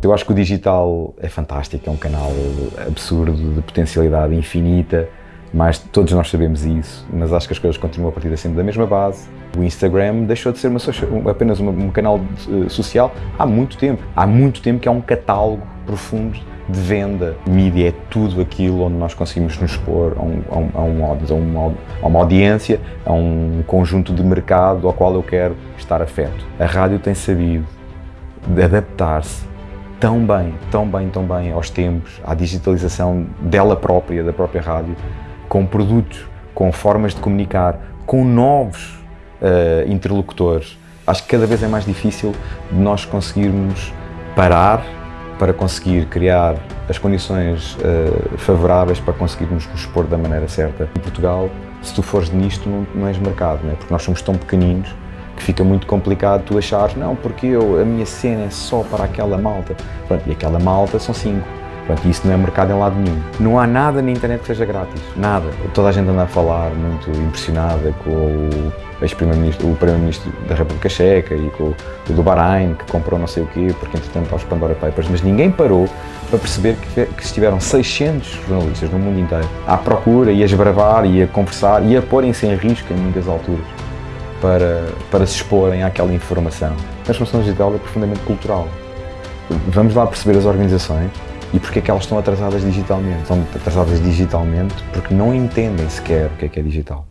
Eu acho que o digital é fantástico, é um canal absurdo, de potencialidade infinita, mas todos nós sabemos isso, mas acho que as coisas continuam a partir sempre da mesma base. O Instagram deixou de ser uma social, apenas uma, um canal de, social há muito tempo. Há muito tempo que é um catálogo profundo de venda. Mídia é tudo aquilo onde nós conseguimos nos expor a, um, a, um, a, uma, a uma audiência, a um conjunto de mercado ao qual eu quero estar afeto. A rádio tem sabido adaptar-se tão bem, tão bem, tão bem aos tempos, à digitalização dela própria, da própria rádio, com produtos, com formas de comunicar, com novos uh, interlocutores. Acho que cada vez é mais difícil de nós conseguirmos parar para conseguir criar as condições uh, favoráveis para conseguirmos nos expor da maneira certa. Em Portugal, se tu fores nisto, não, não és mercado, não é? porque nós somos tão pequeninos que fica muito complicado tu achares, não, porque eu, a minha cena é só para aquela malta. Pronto, e aquela malta são cinco. Pronto, isso não é mercado em lado nenhum. Não há nada na internet que seja grátis, nada. Toda a gente anda a falar muito impressionada com o ex-primeiro-ministro, primeiro-ministro da República Checa e com o do Bahrein, que comprou não sei o quê, porque entretanto aos Pandora Papers, mas ninguém parou para perceber que, que estiveram 600 jornalistas no mundo inteiro à procura e a esbravar e a conversar e a porem-se em risco em muitas alturas para, para se exporem àquela informação. A transformação digital é profundamente cultural. Vamos lá perceber as organizações e porque é que elas estão atrasadas digitalmente. Estão atrasadas digitalmente porque não entendem sequer o que é que é digital.